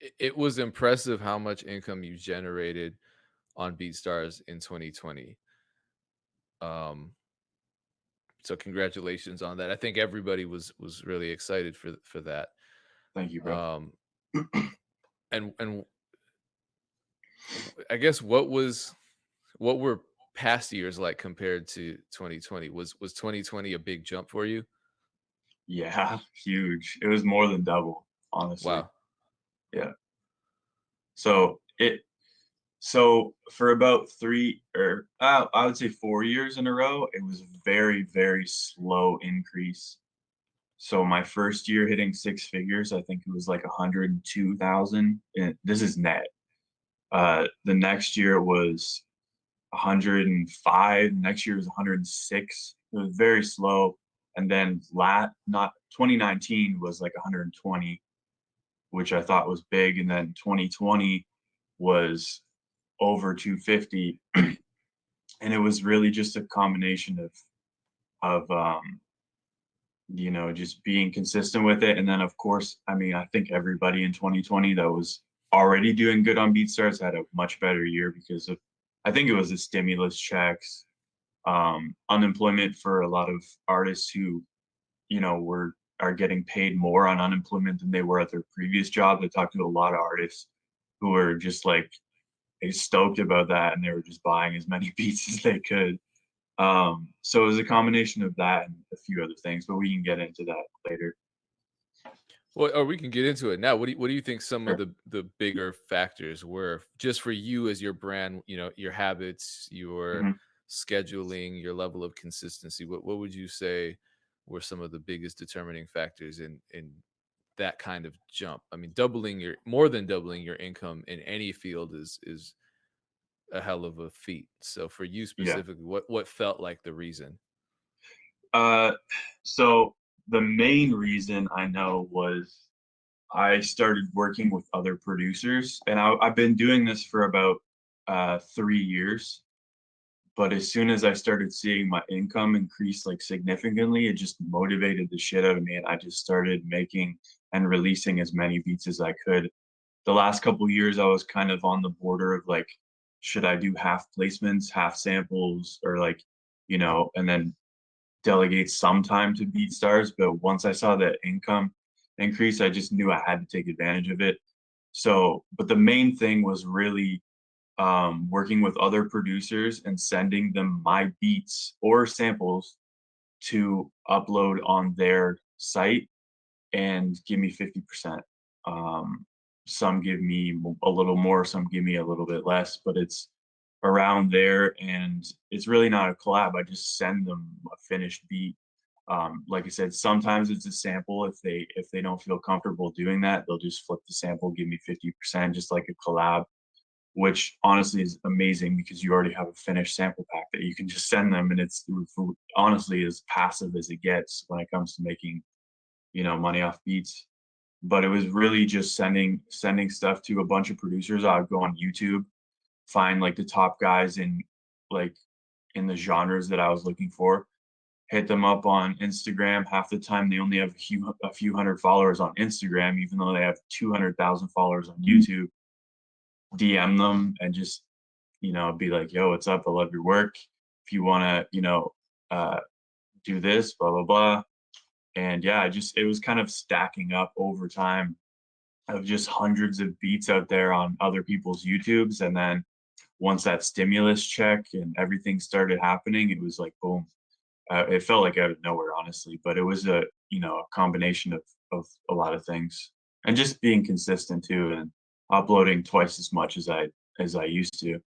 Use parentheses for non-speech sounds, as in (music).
It it was impressive how much income you generated on BeatStars in 2020. Um so congratulations on that. I think everybody was was really excited for for that. Thank you, bro. Um, (clears throat) and and I guess what was what were past years like compared to 2020? Was was 2020 a big jump for you? Yeah, (laughs) huge. It was more than double, honestly. Wow. Yeah. So it so for about 3 or uh, I would say 4 years in a row, it was very, very slow increase. So my first year hitting 6 figures, I think it was like 102,000, this is net. Uh, the next year was 105, next year was 106. It was very slow, and then lat not 2019 was like 120, which I thought was big, and then 2020 was over 250, and it was really just a combination of of, um, you know, just being consistent with it, and then, of course, I mean, I think everybody in 2020 that was already doing good on BeatStars had a much better year because of I think it was the stimulus checks, um, unemployment for a lot of artists who, you know, were are getting paid more on unemployment than they were at their previous job. I talked to a lot of artists who were just like they stoked about that and they were just buying as many (laughs) beats as they could. Um, so it was a combination of that and a few other things, but we can get into that later. Well, or we can get into it now. What do you what do you think some of the the bigger factors were just for you as your brand, you know, your habits, your Mhm. scheduling, your level of consistency? What what would you say were some of the biggest determining factors in in that kind of jump? I mean, doubling your more than doubling your income in any field is is a hell of a feat. So for you Yeah. specifically, what what felt like the reason? Uh, so the main reason I know was I started working with other producers, and I, I've been doing this for about uh, three years. But as soon as I started seeing my income increase like significantly, it just motivated the shit out of me, and I just started making and releasing as many beats as I could. The last couple years, I was kind of on the border of like, should I do half placements, half samples, or like, you know, and then delegate some time to BeatStars. but once I saw that income increase, I just knew I had to take advantage of it. So, but the main thing was really um, working with other producers and sending them my beats or samples to upload on their site and give me 50%. Um, some give me a little more, some give me a little bit less, but it's around there and it's really not a collab. I just send them a finished beat. Um, like I said, sometimes it's a sample. If they if they don't feel comfortable doing that, they'll just flip the sample, give me 50%, just like a collab, which honestly is amazing because you already have a finished sample pack that you can just send them and it's honestly as passive as it gets when it comes to making, you know, money off beats. But it was really just sending sending stuff to a bunch of producers. I would go on YouTube find like the top guys in like in the genres that I was looking for, hit them up on Instagram. Half the time they only have a few a few hundred followers on Instagram, even though they have 200,000 followers on mm-hmm. YouTube. DM them and just, you know, be like, yo, what's up? I love your work. If you want to, you know, uh, do this, blah, blah, blah. And yeah, I just, it was kind of stacking up over time of just hundreds of beats out there on other people's YouTubes. And then once that stimulus check and everything started happening, it was like boom. Uh, it felt like out of nowhere, honestly, but it was a you know a combination of of a lot of things and just being consistent too and uploading twice as much as I as I used to.